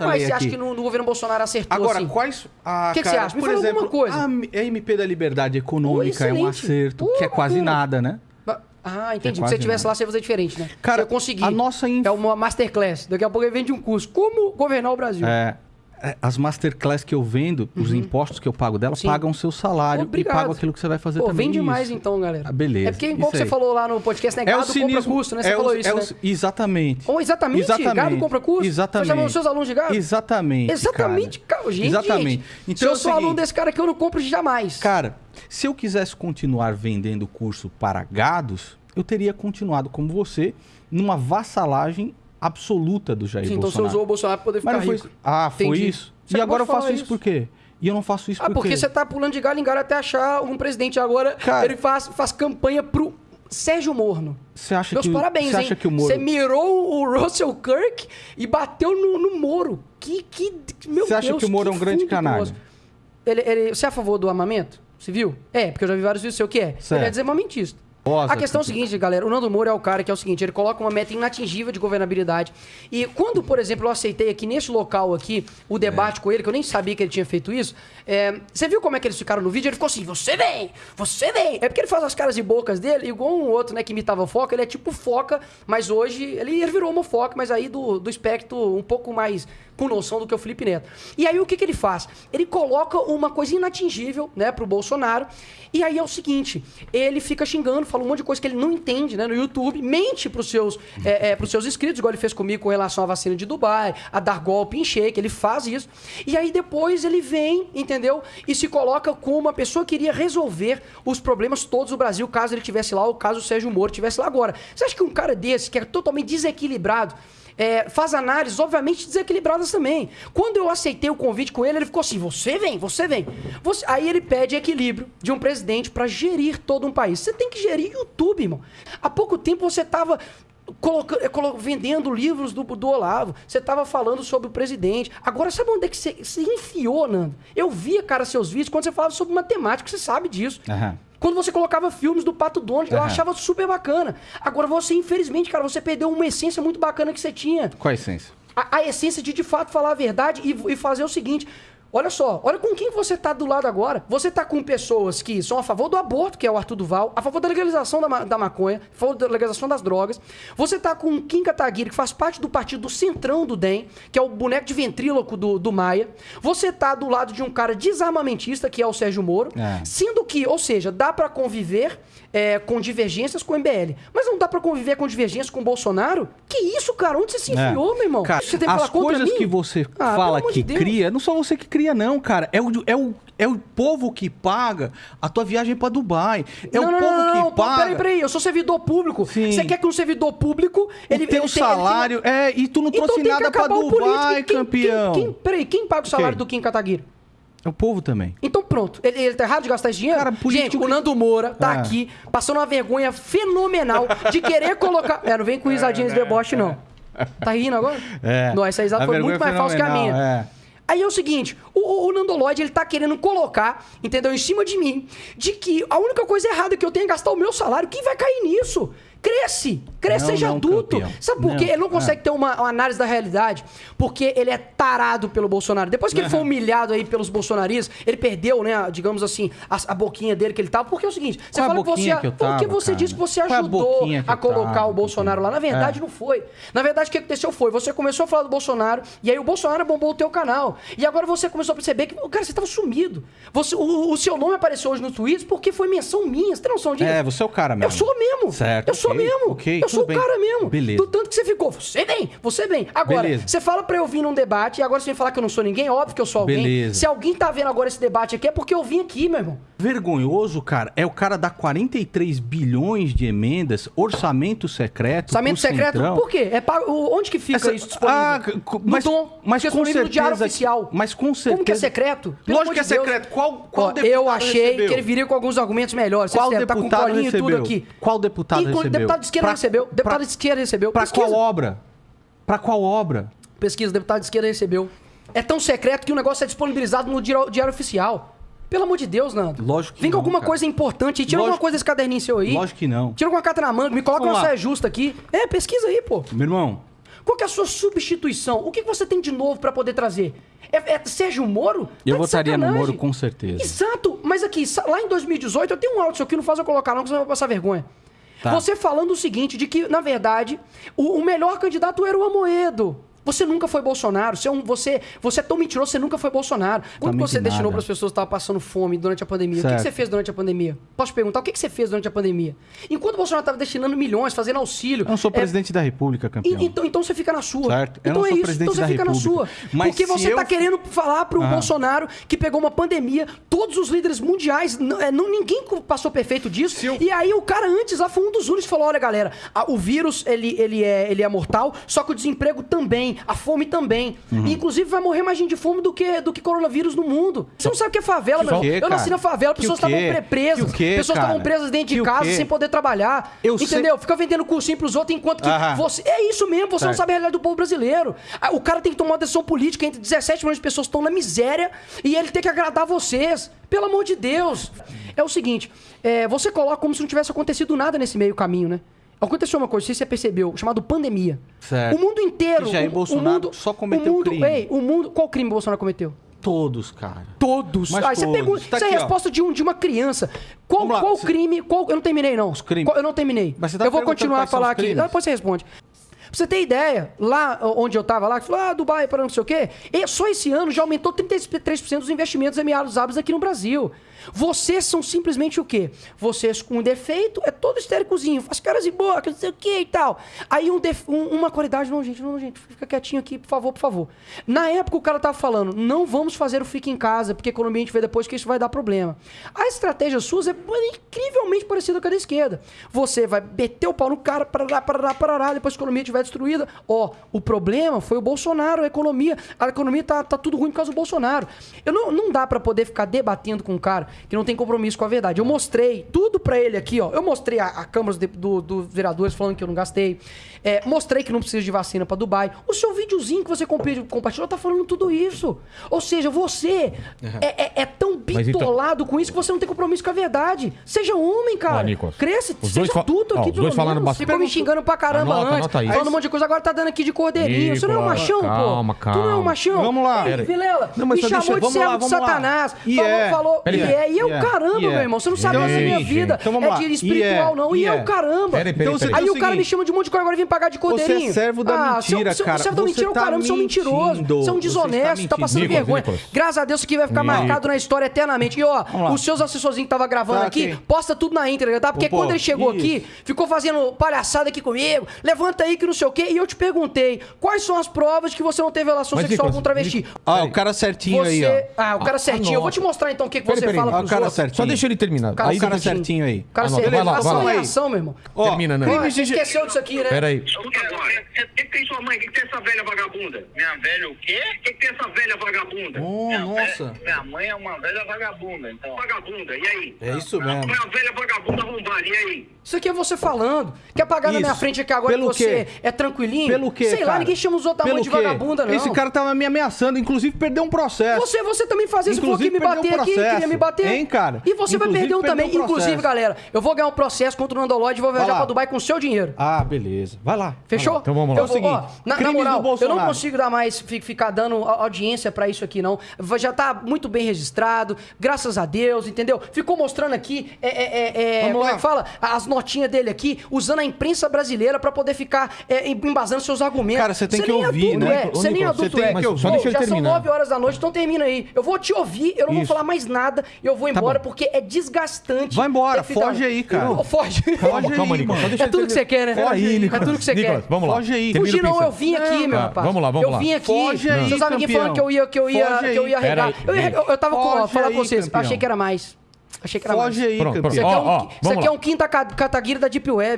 Mas você acha aqui. que no, no governo Bolsonaro acertou Agora, assim? quais. Ah, Que que cara, você acha? Me Por fala alguma exemplo, coisa. a MP da Liberdade Econômica Pô, é um acerto, Pô, que é quase bacana. nada, né? Ah, entendi. Se quase você tivesse nada. lá, você ia fazer diferente, né? Cara, você ia conseguir. a nossa inf- É uma masterclass. Daqui a pouco ele vende um curso. Como governar o Brasil? É, é, as masterclass que eu vendo, os impostos que eu pago dela, Uhum. Sim. pagam o seu salário Obrigado. e pagam aquilo que você vai fazer Pô, também. vem demais Isso. então, galera. Ah, beleza. É porque, igual que você falou lá no podcast, né? É o Gado compra cinismo. custo, né? Você é falou o- isso, é o- né? Exatamente. Ou exatamente, Exatamente. gado compra custo? Exatamente. Você chamou os seus alunos de gado? Exatamente. Exatamente, cara. Gente, Exatamente. gente, Então se é eu o sou aluno seguinte, desse cara aqui, eu não compro jamais. Cara, se eu quisesse continuar vendendo curso para gados, eu teria continuado como você numa vassalagem absoluta do Jair Sim, então você Bolsonaro. usou o Bolsonaro pra poder ficar Mas foi rico. Ah, foi Entendi. isso? Você e agora eu faço isso por quê? E eu não faço isso Ah, por porque você tá pulando de galho em galho até achar um presidente. Agora Cara- ele faz, faz campanha pro Sérgio Morno. Você acha Meus que, parabéns, você hein? acha que o Moro... Você mirou o Russell Kirk e bateu no, no Moro. Que, que, meu Você acha Deus, que o Moro é um grande canalha? Ele, ele, você é a favor do armamento civil? É, porque eu já vi vários vídeos seu que é. Certo. Ele é desarmamentista. Nossa, a questão é o seguinte, galera. O Nando Moura é o cara que é o seguinte: ele coloca uma meta inatingível de governabilidade. E quando, por exemplo, eu aceitei aqui neste local aqui o debate com ele, que eu nem sabia que ele tinha feito isso, é, você viu como é que eles ficaram no vídeo? Ele ficou assim: você vem, você vem. É porque ele faz as caras e bocas dele, igual um outro, né, que imitava foca. Ele é tipo foca, mas hoje ele, ele virou uma foca, mas aí do, do espectro um pouco mais com noção do que o Felipe Neto. E aí o que, que ele faz? Ele coloca uma coisa inatingível, né, pro Bolsonaro. E aí é o seguinte, ele fica xingando, fala um monte de coisa que ele não entende, né, no YouTube, mente pros seus, é, é, seus inscritos, igual ele fez comigo com relação à vacina de Dubai, a dar golpe em shake, ele faz isso. E aí depois ele vem, entendeu? E se coloca como uma pessoa que iria resolver os problemas todos do Brasil, caso ele tivesse lá, ou caso o Sérgio Moro tivesse lá agora. Você acha que um cara desse, que é totalmente desequilibrado, é, faz análises, obviamente, desequilibradas também. Quando eu aceitei o convite com ele, ele ficou assim: você vem, você vem. Você- Aí ele pede equilíbrio de um presidente para gerir todo um país. Você tem que gerir YouTube, irmão. Há pouco tempo você estava. vendendo livros do, do Olavo, você estava falando sobre o presidente. Agora, sabe onde é que você, você enfiou, Nando? Eu via, cara, seus vídeos quando você falava sobre matemática, você sabe disso. Aham. Quando você colocava filmes do Pato Donald, eu Aham. achava super bacana. Agora você, infelizmente, cara, você perdeu uma essência muito bacana que você tinha. Qual a essência? A, a essência de de fato falar a verdade e, e fazer o seguinte. Olha só, olha com quem você tá do lado agora. Você tá com pessoas que são a favor do aborto, que é o Arthur Duval, a favor da legalização da, ma- da maconha, a favor da legalização das drogas. Você tá com o Kim Kataguiri, que faz parte do partido do Centrão do DEM, que é o boneco de ventríloco do, do Maia. Você tá do lado de um cara desarmamentista, que é o Sérgio Moro. É. Sendo que, ou seja, dá pra conviver é, com divergências com o MBL. Mas não dá pra conviver com divergências com o Bolsonaro? Que isso, cara? Onde você se É. enfiou, meu irmão? Cara, você tem que as coisas que você Ah, fala que de cria, não só você que cria, não, cara. É o, é o, é o povo que paga a tua viagem pra Dubai. É não, o não, povo não, não, que paga. Peraí, peraí, eu sou servidor público. Sim. Você quer que um servidor público. Ele, o teu ele tem- ele tem- salário. É, e tu não Então trouxe nada o Dubai. Quem- campeão. Quem, quem, peraí, quem paga o salário Quem? do Kim Kataguiri? É o povo também. Então pronto. Ele, ele tá errado de gastar esse dinheiro? Cara, político Gente, o Nando Moura tá É. aqui passando uma vergonha fenomenal de querer colocar. É, não vem com risadinhas de deboche, não. Tá rindo agora? É. Não, essa risada A foi muito mais falsa que a minha. é. Aí é o seguinte, o, o, o Nandoloide, ele tá querendo colocar, entendeu, em cima de mim, de que a única coisa errada que eu tenho é gastar o meu salário. Quem vai cair nisso? Cresce, cresce, Não, seja não, adulto. campeão. Sabe por quê? Não, Ele não consegue é. ter uma, uma análise da realidade, porque ele é tarado pelo Bolsonaro. Depois que ele foi humilhado aí pelos bolsonaristas, ele perdeu, né, digamos assim, a, a boquinha dele que ele tava. Porque é o seguinte, você Qual a fala que você. que eu porque tava, você cara? disse que você a ajudou que a eu colocar tava, o Bolsonaro lá. Na verdade, É. não foi. Na verdade, o que aconteceu foi, você começou a falar do Bolsonaro, e aí o Bolsonaro bombou o teu canal. E agora você começou a perceber que, cara, você tava sumido. Você, o, o seu nome apareceu hoje no Twitter porque foi menção minha. Você tem noção disso? É, você é o cara mesmo. Eu sou mesmo. Certo, Eu sou mesmo. ok, eu sou o bem. cara mesmo. Beleza. Do tanto que você ficou. Você vem, você vem. Agora, Beleza. você fala pra eu vir num debate e agora você vem falar que eu não sou ninguém. Óbvio que eu sou alguém. Beleza. Se alguém tá vendo agora esse debate aqui é porque eu vim aqui, meu irmão. Vergonhoso, cara, é o cara dar 43 bilhões de emendas, orçamento secreto. Orçamento secreto, Centrão. por quê? É o- Onde que fica Essa- isso disponível? Ah, mas- Dom, mas fica com disponível no Diário certeza- Oficial. mas com Como que é certeza- secreto? Pelo Lógico que é de Deus. secreto. Qual- qual Ó, deputado Eu achei recebeu? que ele viria com alguns argumentos melhores. Qual Você tá com deputado recebeu? aqui. Qual deputado Inclu- recebeu? Deputado de esquerda Pra- recebeu. Deputado pra- de esquerda recebeu. Pra Pesquisa. qual obra? Pra qual obra? Pesquisa, deputado de esquerda recebeu. É tão secreto que o negócio é disponibilizado no Diário, Diário Oficial. Pelo amor de Deus, Nando. Lógico que Vem com alguma cara. coisa importante aí. Tira Lógico- alguma coisa desse caderninho seu aí. Lógico que não. Tira alguma carta na manga. Me coloca Vamos uma lá. saia justa aqui. É, pesquisa aí, pô. Meu irmão, Qual que é a sua substituição? O que que você tem de novo pra poder trazer? É, é Sérgio Moro? Eu Tá de votaria no. Moro com certeza. Exato, mas aqui, lá em 2018, eu tenho um áudio, isso aqui não faz eu colocar não, que você vai passar vergonha. Tá. Você falando o seguinte, de que, na verdade, o, o melhor candidato era o Amoedo. Você nunca foi Bolsonaro, você é, um, você, você é tão mentiroso, você nunca foi Bolsonaro. Quando você que destinou nada. para as pessoas que estavam passando fome durante a pandemia, o que que, Certo. você fez durante a pandemia? Posso te perguntar, o que, que você fez durante a pandemia? Enquanto o Bolsonaro estava destinando milhões, fazendo auxílio... Eu não sou é, presidente da República, campeão. e- Então, então você fica na sua. Certo. Eu Então não é sou isso. presidente Então você da fica na República. sua. Mas Porque você eu- tá querendo falar pro Ah. Bolsonaro que pegou uma pandemia, todos os líderes mundiais, não, é, não- ninguém passou perfeito disso. E aí o cara antes lá foi um dos únicos falou: olha, galera, a- o vírus ele, ele, é, ele é mortal, só que o desemprego também, a fome também. Uhum. Inclusive, vai morrer mais gente de fome do que, do que coronavírus no mundo. Você não sabe o que é favela, meu Que irmão. quê, Eu nasci na favela, pessoas estavam pre- presas, Que pessoas estavam presas dentro de Que casa sem poder trabalhar. Eu sei- entendeu? Fica vendendo cursinho pros outros enquanto que você. É isso mesmo, você não Certo. sabe a realidade do povo brasileiro. Ah, O cara tem que tomar uma decisão política entre 17 milhões de pessoas que estão na miséria e ele tem que agradar vocês. Pelo amor de Deus. É o seguinte, é, você coloca como se não tivesse acontecido nada nesse meio caminho, né? Aconteceu uma coisa, não sei se você percebeu, chamado pandemia. Certo. O mundo inteiro. E Jair o- Bolsonaro o mundo, só cometeu o mundo, crime. Ei, o mundo. Qual crime o Bolsonaro cometeu? Todos, cara. Todos. Mas Aí você todos. pergunta. Tá isso é a aqui, ó. resposta de, um, de uma criança. Qual, lá, qual você- crime. Qual, eu não terminei, não. Os crimes. Qual- eu não terminei. Mas você tá eu vou continuar a falar aqui. crimes. Depois você responde. Pra você ter ideia, lá onde eu tava lá, que falou, ah, Dubai, para não sei o quê, e só esse ano já aumentou 33% dos investimentos emiados árabes aqui no Brasil. Vocês são simplesmente o quê? Vocês com um defeito, é todo histéricozinho, faz caras e boca, não sei o quê e tal. Aí um def- um- uma qualidade, não, gente, não, gente, fica quietinho aqui, por favor, por favor. Na época o cara tava falando, não vamos fazer o fique em casa, porque quando a gente vê depois que isso vai dar problema. A estratégia sua é incrivelmente parecida com a da esquerda. Você vai meter o pau no cara, parará, parará, parará, depois a economia estiver destruída. Ó, o problema foi o Bolsonaro, a economia. A economia tá, tá tudo ruim por causa do Bolsonaro. Eu não, não dá pra poder ficar debatendo com um cara que não tem compromisso com a verdade. Eu mostrei tudo pra ele aqui, ó. Eu mostrei a, a Câmara dos do, dos Vereadores falando que eu não gastei. É, mostrei que não precisa de vacina pra Dubai. O seu videozinho que você compartilhou tá falando tudo isso. Ou seja, você é, é- é tão então- bitolado com isso que você não tem compromisso com a verdade. Seja homem, cara. Ó, Cresce, os seja dois adulto ó, aqui, os pelo dois menos. bastante- Ficou me xingando pra caramba Anota, antes. anota aí. Falando monte de coisa, agora tá dando aqui de cordeirinho. Você não é um machão, calma, pô. Tu não é um calma. machão. Vamos lá. Ei. Vilela, Não, mas me chamou deixa- de vamos servo lá, de. Satanás. E falou, é. falou. E aí. é, e é o E é. caramba, meu é. irmão. Você não sabe Ei, minha vida. Então vamos é lá. de E espiritual, é. não. E E é é. o caramba. Então. Aí É o cara me chama de um monte de coisa, agora vem pagar de cordeirinho. Você é servo da ah, mentira, cara. Seu servo da mentira é o tá caramba, você é um mentiroso. mentindo. Você é um está desonesto, tá passando vergonha. Graças a Deus isso aqui vai ficar marcado na história eternamente. E ó, os seus assessorzinhos que tava gravando Tá aqui, posta tudo na íntegra, tá? Porque quando ele chegou isso. aqui, ficou fazendo palhaçada aqui comigo, levanta aí que não sei o quê, e eu te perguntei, quais são as provas de que você não teve relação Mas, sexual Nicolas, com um travesti? Ah, o cara certinho Você... aí, ó. Ah, o cara Ah, certinho. Eu vou te mostrar então o que, que Peraí, você peraí. fala pros o cara outros. certinho. Só deixa ele terminar. Cara Aí o cara certinho. certinho aí. Cara Anota. certinho. Vai lá, vai lá. reação, meu irmão. Termina, né? Você esqueceu disso aqui, né? Pera aí. O que? O tem sua mãe? O que, que tem essa velha vagabunda? Minha velha o quê? O que, que essa velha vagabunda? Oh, minha nossa. Velha, minha mãe é uma velha vagabunda, então. Vagabunda, e aí? É isso mesmo. Uma velha vagabunda arrombada, e aí? Isso aqui é você falando. Quer pagar na Isso. minha frente aqui agora Pelo que você quê? é tranquilinho? Pelo quê, Sei lá, cara? ninguém chama os outros da mãe de quê? vagabunda, não. Esse cara tava me ameaçando, inclusive perdeu um processo. Você, você também fazia isso, falou que me bater um aqui, queria me bater. Hein, cara? E você vai Inclusive, perder um também. um. Inclusive, galera, eu vou ganhar um processo contra o Nandolóide e vou viajar Vai lá. pra Dubai com o seu dinheiro. Ah, beleza. Vai lá. Fechou? Vai lá. Então vamos lá. Eu É o vou- ó, seguinte, na, na moral, eu não consigo dar mais, fi- ficar dando a- audiência pra isso aqui, não. Já tá muito bem registrado, graças a Deus, entendeu? Ficou mostrando aqui, é, é, é, é, Vamos como lá. é que fala? As notinhas dele aqui, usando a imprensa brasileira pra poder ficar é, embasando seus argumentos. Cara, você tem que ouvir, adulto né? É. Você nem adulto você tem é. que ouvir. Só deixa ele já são terminar. 9 horas da noite, então termina aí. Eu vou te ouvir, eu não vou Isso. falar mais nada, eu vou embora porque é desgastante. Vai embora, ficar- foge aí, cara. Ô, Foge. Calma, Foge calma, aí, Nicolas. É tudo que você quer, né? Peraí, É Nicolas. tudo que você Nicolas, quer. vamos lá. Foge aí. Fugir não, eu vim aqui, Não, meu rapaz. Vamos lá, vamos eu lá. vim aqui. Foge aí, campeão. falando que eu ia, que eu ia, que eu ia arregar. Aí, Eu, ia- eu, eu tava com, ó, falar aí, pra vocês. campeão. Achei que era mais. Achei que era Foge mais. aí, Pronto, campeão. Isso aqui, é um, ó, isso vamos aqui é um quinta ca- cataguira da Deep Web.